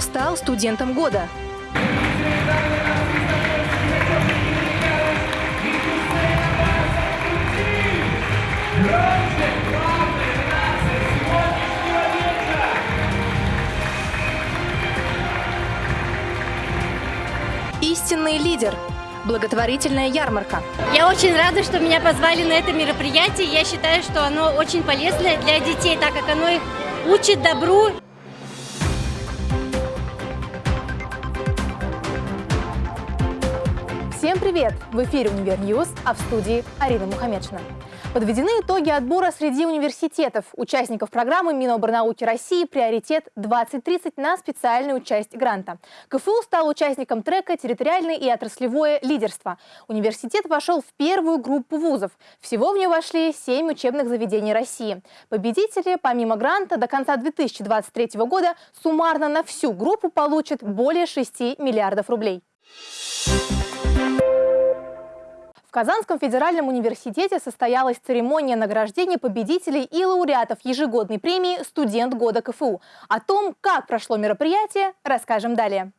Стал студентом года? Истинный лидер. Благотворительная ярмарка. Я очень рада, что меня позвали на это мероприятие. Я считаю, что оно очень полезное для детей, так как оно их учит добру. Всем привет! В эфире «Univer News», а в студии Арина Мухаммедшина. Подведены итоги отбора среди университетов. Участников программы Миноборнауки России «Приоритет 2030» на специальную часть гранта. КФУ стал участником трека «Территориальное и отраслевое лидерство». Университет вошел в первую группу вузов. Всего в нее вошли семь учебных заведений России. Победители, помимо гранта, до конца 2023 года суммарно на всю группу получат более 6 миллиардов рублей. В Казанском федеральном университете состоялась церемония награждения победителей и лауреатов ежегодной премии «Студент года КФУ». О том, как прошло мероприятие, расскажем далее.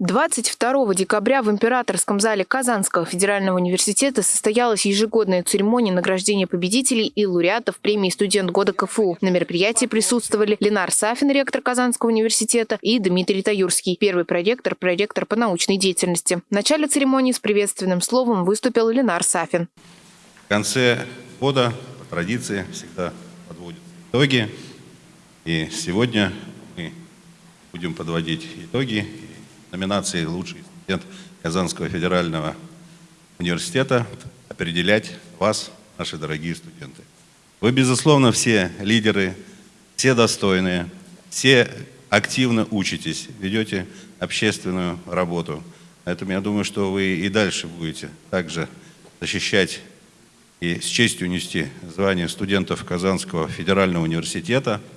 22 декабря в Императорском зале Казанского федерального университета состоялась ежегодная церемония награждения победителей и лауреатов премии «Студент года КФУ». На мероприятии присутствовали Ленар Сафин, ректор Казанского университета, и Дмитрий Таюрский, первый проректор, проректор по научной деятельности. В начале церемонии с приветственным словом выступил Ленар Сафин. В конце года, по традиции, всегда подводят итоги. И сегодня мы будем подводить итоги номинации «Лучший студент Казанского федерального университета» определять вас, наши дорогие студенты. Вы, безусловно, все лидеры, все достойные, все активно учитесь, ведете общественную работу. Поэтому я думаю, что вы и дальше будете также защищать и с честью нести звание студентов Казанского федерального университета –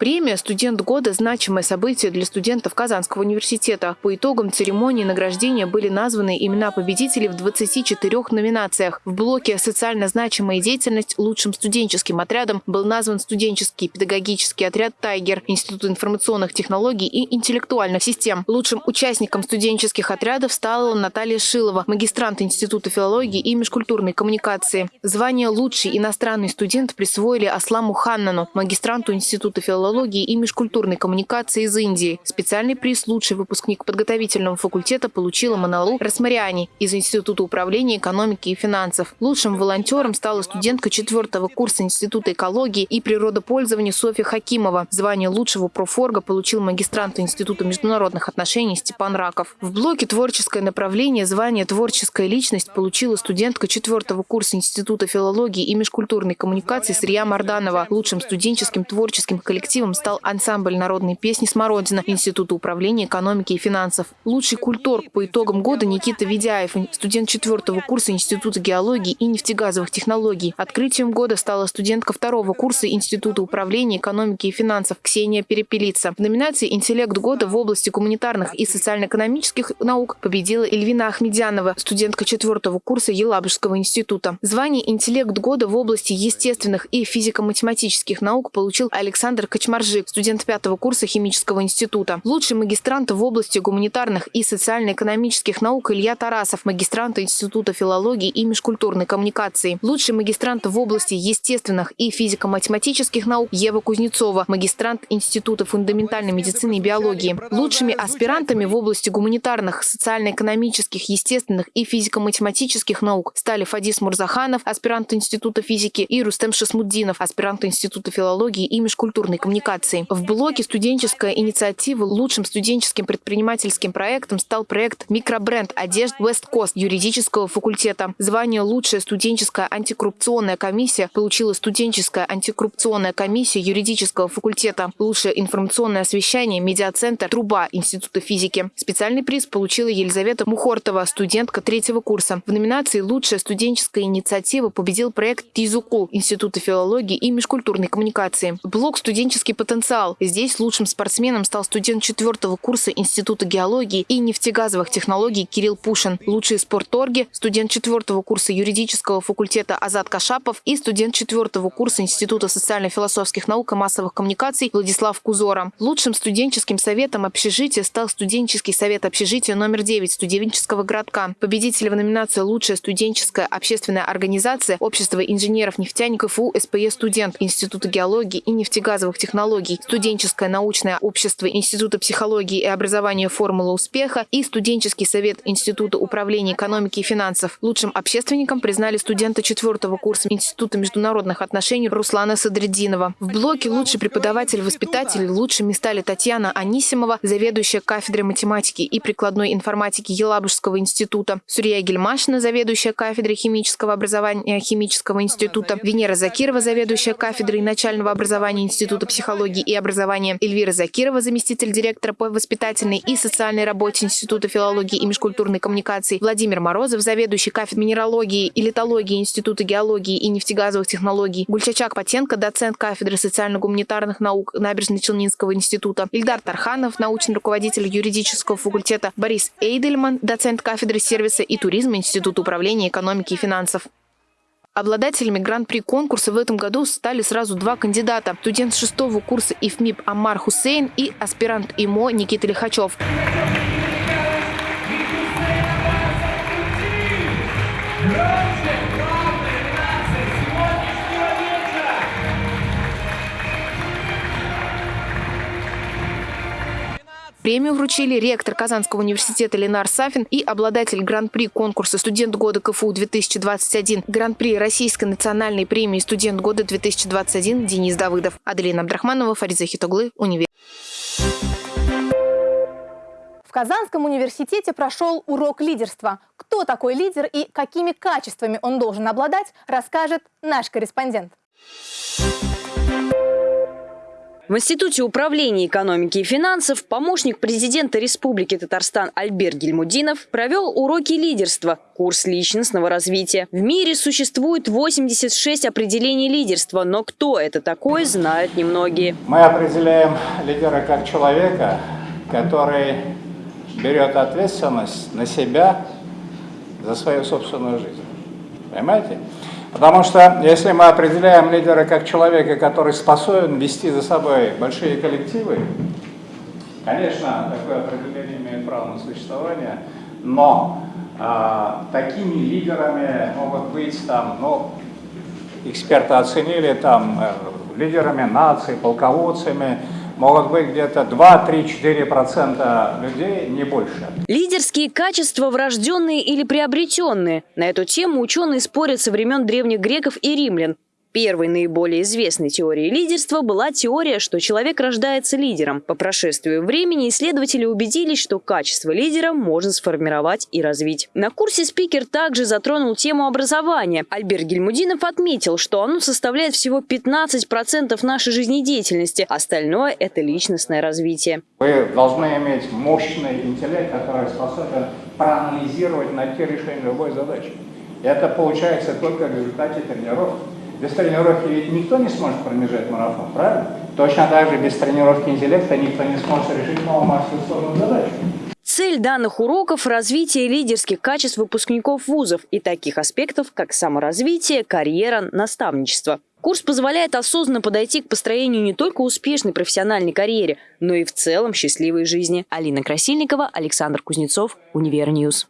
Премия «Студент года» – значимое событие для студентов Казанского университета. По итогам церемонии награждения были названы имена победителей в 24 номинациях. В блоке «Социально значимая деятельность» лучшим студенческим отрядом был назван студенческий педагогический отряд «Тайгер», Институт информационных технологий и интеллектуальных систем. Лучшим участником студенческих отрядов стала Наталья Шилова, магистрант Института филологии и межкультурной коммуникации. Звание «Лучший иностранный студент» присвоили Асламу Ханнану, магистранту Института филологии филологии и межкультурной коммуникации из Индии. Специальный приз «Лучший выпускник подготовительного факультета» получила Маналу Расмариани из Института управления экономики и финансов. Лучшим волонтером стала студентка четвертого курса Института экологии и природопользования Софья Хакимова. Звание лучшего профорга получил магистрант Института международных отношений Степан Раков. В блоке «Творческое направление» звание «Творческая личность» получила студентка четвертого курса Института филологии и межкультурной коммуникации Срия Марданова. Лучшим студенческим творческим коллективом коллективом стал ансамбль народной песни «Смородина» Института управления экономики и финансов. Лучший культург по итогам года Никита Ведяев, студент четвертого курса Института геологии и нефтегазовых технологий. Открытием года стала студентка второго курса Института управления экономики и финансов Ксения Перепелица. В номинации «Интеллект года» в области гуманитарных и социально-экономических наук победила Эльвина Ахмедянова, студентка четвертого курса Елабужского института. Звание «Интеллект года» в области естественных и физико-математических наук получил Александр Кочмаров Маржик, студент пятого курса химического института. Лучший магистрант в области гуманитарных и социально-экономических наук Илья Тарасов, магистрант Института филологии и межкультурной коммуникации. Лучший магистрант в области естественных и физико-математических наук Ева Кузнецова, магистрант Института фундаментальной медицины и биологии. Лучшими аспирантами в области гуманитарных, социально-экономических, естественных и физико-математических наук стали Фадис Мурзаханов, аспирант Института физики, и Рустем Шасмуддинов, аспирант Института филологии и межкультурной коммуникации коммуникаций. В блоке «Студенческая инициатива» лучшим студенческим предпринимательским проектом стал проект «Микробренд одежд West Coast» юридического факультета. Звание «Лучшая студенческая антикоррупционная комиссия» получила студенческая антикоррупционная комиссия юридического факультета. Лучшее информационное освещение «Медиацентр Труба» Института физики. Специальный приз получила Елизавета Мухортова, студентка третьего курса. В номинации «Лучшая студенческая инициатива» победил проект «Тизукул» Института филологии и межкультурной коммуникации. Блок студенческой творческий потенциал. Здесь лучшим спортсменом стал студент четвертого курса Института геологии и нефтегазовых технологий Кирилл Пушин. Лучшие спорторги – студент четвертого курса юридического факультета Азат Кашапов и студент четвертого курса Института социально-философских наук и массовых коммуникаций Владислав Кузора. Лучшим студенческим советом общежития стал студенческий совет общежития номер 9 студенческого городка. Победители в номинации «Лучшая студенческая общественная организация» Общество инженеров-нефтяников ФУ СПЕ «Студент» Института геологии и нефтегазовых технологий, Студенческое научное общество Института психологии и образования «Формула успеха» и Студенческий совет Института управления экономики и финансов. Лучшим общественником признали студента четвертого курса Института международных отношений Руслана Садриддинова. В блоке «Лучший преподаватель-воспитатель» лучшими стали Татьяна Анисимова, заведующая кафедрой математики и прикладной информатики Елабужского института, Сурья Гельмашина, заведующая кафедрой химического образования Химического института, Венера Закирова, заведующая кафедрой начального образования Института психологии и образования, Эльвира Закирова, заместитель директора по воспитательной и социальной работе Института филологии и межкультурной коммуникации, Владимир Морозов, заведующий кафедрой минералогии и литологии Института геологии и нефтегазовых технологий, Гульчачак Патенко, доцент кафедры социально-гуманитарных наук Набережно-Челнинского института, Ильдар Тарханов, научный руководитель юридического факультета, Борис Эйдельман, доцент кафедры сервиса и туризма Института управления экономики и финансов. Обладателями гран-при конкурса в этом году стали сразу два кандидата. Студент шестого курса ИФМИП Амар Хусейн и аспирант ИМО Никита Лихачев. Премию вручили ректор Казанского университета Ленар Сафин и обладатель гран-при конкурса «Студент года КФУ-2021», гран-при Российской национальной премии «Студент года-2021» Денис Давыдов. Аделина Абдрахманова, Фариза Хитоглы, Универ. В Казанском университете прошел урок лидерства. Кто такой лидер и какими качествами он должен обладать, расскажет наш корреспондент. В Институте управления экономики и финансов помощник президента Республики Татарстан Альберт Гельмудинов провел уроки лидерства, курс личностного развития. В мире существует 86 определений лидерства, но кто это такой, знают немногие. Мы определяем лидера как человека, который берет ответственность на себя за свою собственную жизнь. Понимаете? Потому что если мы определяем лидера как человека, который способен вести за собой большие коллективы, конечно, такое определение имеет право на существование, но а, такими лидерами могут быть там, ну, эксперты оценили там э, лидерами наций, полководцами, могут быть где-то 2-3-4% людей, не больше. Лидерские качества врожденные или приобретенные. На эту тему ученые спорят со времен древних греков и римлян. Первой наиболее известной теорией лидерства была теория, что человек рождается лидером. По прошествию времени исследователи убедились, что качество лидера можно сформировать и развить. На курсе спикер также затронул тему образования. Альберт Гельмудинов отметил, что оно составляет всего 15% нашей жизнедеятельности, остальное – это личностное развитие. Вы должны иметь мощный интеллект, который способен проанализировать, найти решение любой задачи. Это получается только в результате тренировки. Без тренировки ведь никто не сможет пробежать марафон, правильно? Точно так же без тренировки интеллекта никто не сможет решить мало-мальски сложную задачу. Цель данных уроков – развитие лидерских качеств выпускников вузов и таких аспектов, как саморазвитие, карьера, наставничество. Курс позволяет осознанно подойти к построению не только успешной профессиональной карьере, но и в целом счастливой жизни. Алина Красильникова, Александр Кузнецов, Univer News.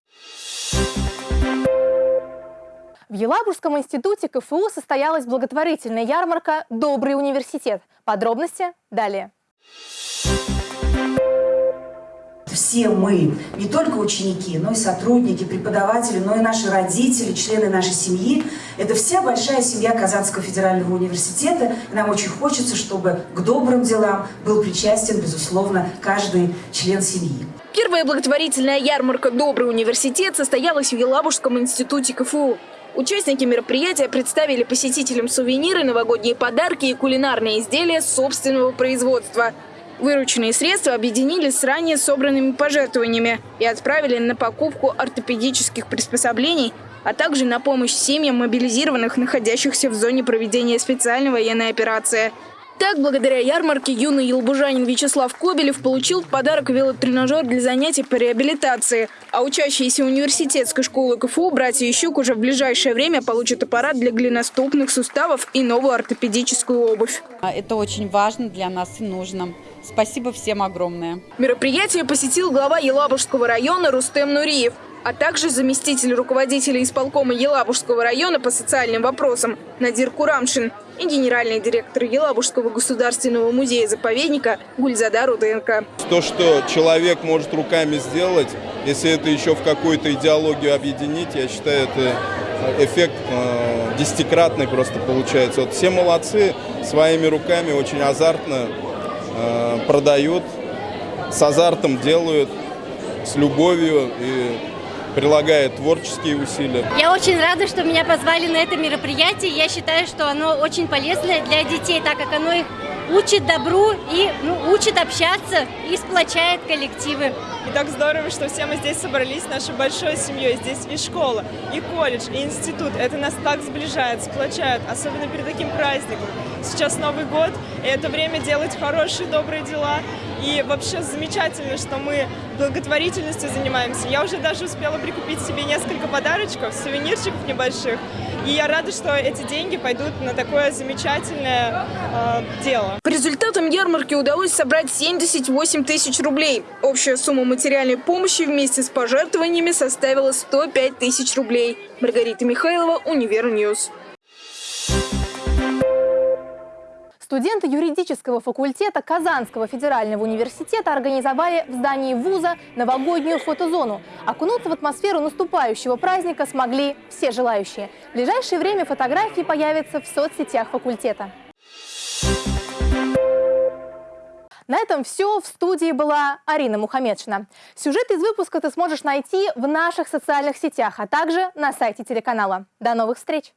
В Елабужском институте КФУ состоялась благотворительная ярмарка «Добрый университет». Подробности далее. Все мы, не только ученики, но и сотрудники, преподаватели, но и наши родители, члены нашей семьи, это вся большая семья Казанского федерального университета. И нам очень хочется, чтобы к добрым делам был причастен, безусловно, каждый член семьи. Первая благотворительная ярмарка «Добрый университет» состоялась в Елабужском институте КФУ. Участники мероприятия представили посетителям сувениры, новогодние подарки и кулинарные изделия собственного производства. Вырученные средства объединили с ранее собранными пожертвованиями и отправили на покупку ортопедических приспособлений, а также на помощь семьям мобилизированных, находящихся в зоне проведения специальной военной операции. Так, благодаря ярмарке, юный елбужанин Вячеслав Кобелев получил в подарок велотренажер для занятий по реабилитации. А учащиеся университетской школы КФУ братья Ищук уже в ближайшее время получат аппарат для голеностопных суставов и новую ортопедическую обувь. Это очень важно для нас и нужно. Спасибо всем огромное. Мероприятие посетил глава Елабужского района Рустем Нуриев, а также заместитель руководителя исполкома Елабужского района по социальным вопросам Надир Курамшин и генеральный директор Елабужского государственного музея-заповедника Гульзада Руденко. То, что человек может руками сделать, если это еще в какую-то идеологию объединить, я считаю, это эффект э, десятикратный просто получается. Вот все молодцы, своими руками очень азартно э, продают, с азартом делают, с любовью и прилагает творческие усилия. Я очень рада, что меня позвали на это мероприятие. Я считаю, что оно очень полезное для детей, так как оно их учит добру и ну, учит общаться и сплочает коллективы. И так здорово, что все мы здесь собрались, нашей большой семьей. Здесь и школа, и колледж, и институт. Это нас так сближает, сплочает, особенно перед таким праздником. Сейчас Новый год, и это время делать хорошие, добрые дела. И вообще замечательно, что мы благотворительностью занимаемся. Я уже даже успела прикупить себе несколько подарочков, сувенирчиков небольших. И я рада, что эти деньги пойдут на такое замечательное э, дело. По результатам ярмарки удалось собрать 78 тысяч рублей. Общая сумма материальной помощи вместе с пожертвованиями составила 105 тысяч рублей. Маргарита Михайлова, Univer News. Студенты юридического факультета Казанского федерального университета организовали в здании вуза новогоднюю фотозону. Окунуться в атмосферу наступающего праздника смогли все желающие. В ближайшее время фотографии появятся в соцсетях факультета. На этом все. В студии была Арина Мухамедшина. Сюжет из выпуска ты сможешь найти в наших социальных сетях, а также на сайте телеканала. До новых встреч!